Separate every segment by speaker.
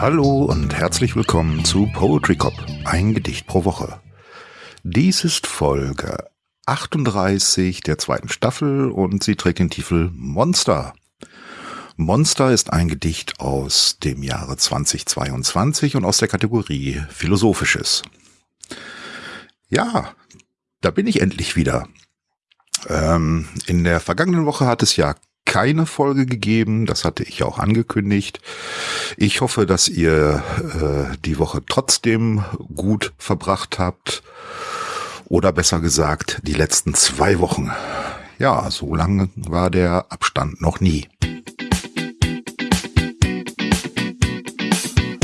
Speaker 1: Hallo und herzlich willkommen zu Poetry Cop, ein Gedicht pro Woche. Dies ist Folge 38 der zweiten Staffel und sie trägt den Titel Monster. Monster ist ein Gedicht aus dem Jahre 2022 und aus der Kategorie Philosophisches. Ja, da bin ich endlich wieder. Ähm, in der vergangenen Woche hat es ja keine Folge gegeben, das hatte ich auch angekündigt. Ich hoffe, dass ihr äh, die Woche trotzdem gut verbracht habt. Oder besser gesagt, die letzten zwei Wochen. Ja, so lange war der Abstand noch nie.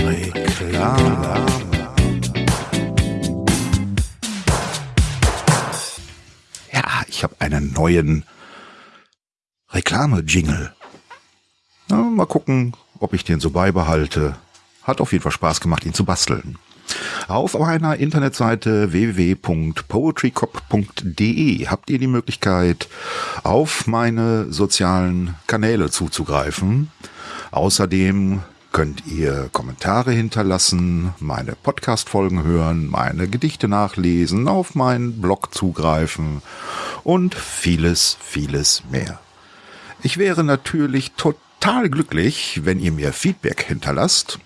Speaker 1: Reklame. Ja, ich habe einen neuen Reklame-Jingle. Mal gucken, ob ich den so beibehalte. Hat auf jeden Fall Spaß gemacht, ihn zu basteln. Auf meiner Internetseite www.poetrycop.de habt ihr die Möglichkeit, auf meine sozialen Kanäle zuzugreifen. Außerdem könnt ihr Kommentare hinterlassen, meine Podcast-Folgen hören, meine Gedichte nachlesen, auf meinen Blog zugreifen und vieles, vieles mehr. Ich wäre natürlich total glücklich, wenn ihr mir Feedback hinterlasst.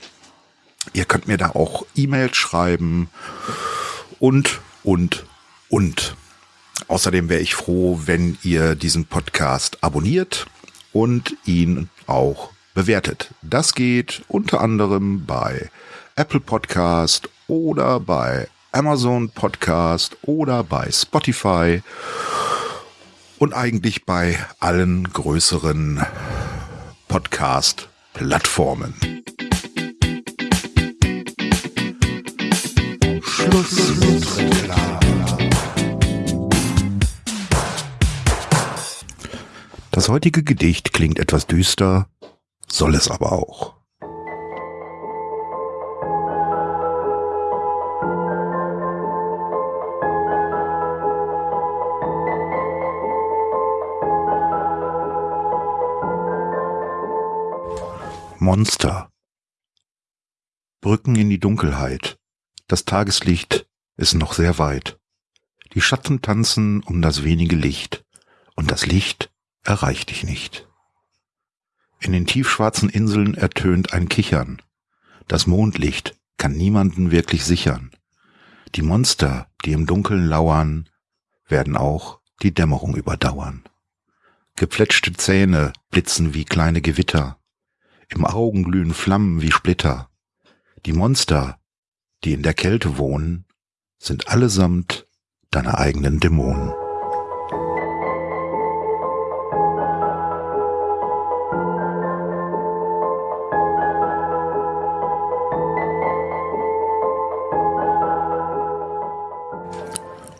Speaker 1: Ihr könnt mir da auch E-Mails schreiben und, und, und. Außerdem wäre ich froh, wenn ihr diesen Podcast abonniert und ihn auch bewertet. Das geht unter anderem bei Apple Podcast oder bei Amazon Podcast oder bei Spotify und eigentlich bei allen größeren Podcast-Plattformen. Schluss mit. Das heutige Gedicht klingt etwas düster, soll es aber auch. Monster. Brücken in die Dunkelheit. Das Tageslicht ist noch sehr weit. Die Schatten tanzen um das wenige Licht, und das Licht erreicht dich nicht. In den tiefschwarzen Inseln ertönt ein Kichern. Das Mondlicht kann niemanden wirklich sichern. Die Monster, die im Dunkeln lauern, werden auch die Dämmerung überdauern. Geplätschte Zähne blitzen wie kleine Gewitter. Im Augen glühen Flammen wie Splitter. Die Monster, die in der Kälte wohnen, sind allesamt deine eigenen Dämonen.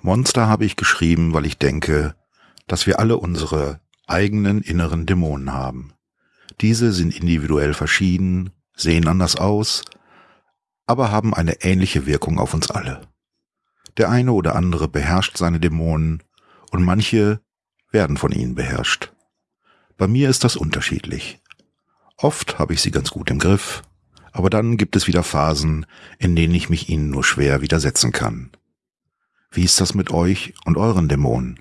Speaker 1: Monster habe ich geschrieben, weil ich denke, dass wir alle unsere eigenen inneren Dämonen haben. Diese sind individuell verschieden, sehen anders aus, aber haben eine ähnliche Wirkung auf uns alle. Der eine oder andere beherrscht seine Dämonen und manche werden von ihnen beherrscht. Bei mir ist das unterschiedlich. Oft habe ich sie ganz gut im Griff, aber dann gibt es wieder Phasen, in denen ich mich ihnen nur schwer widersetzen kann. Wie ist das mit euch und euren Dämonen?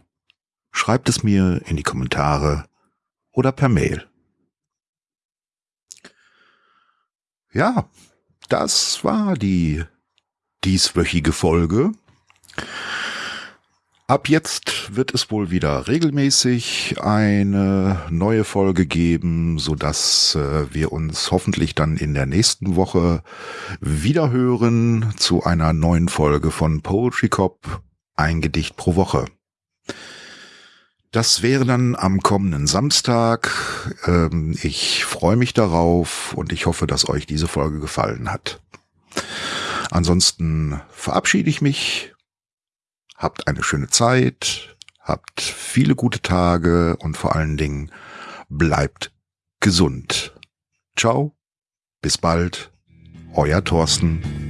Speaker 1: Schreibt es mir in die Kommentare oder per Mail. Ja, das war die dieswöchige Folge. Ab jetzt wird es wohl wieder regelmäßig eine neue Folge geben, so dass äh, wir uns hoffentlich dann in der nächsten Woche wieder hören zu einer neuen Folge von Poetry Cop, ein Gedicht pro Woche. Das wäre dann am kommenden Samstag. Ähm, ich freue mich darauf und ich hoffe, dass euch diese Folge gefallen hat. Ansonsten verabschiede ich mich. Habt eine schöne Zeit, habt viele gute Tage und vor allen Dingen bleibt gesund. Ciao, bis bald, euer Thorsten.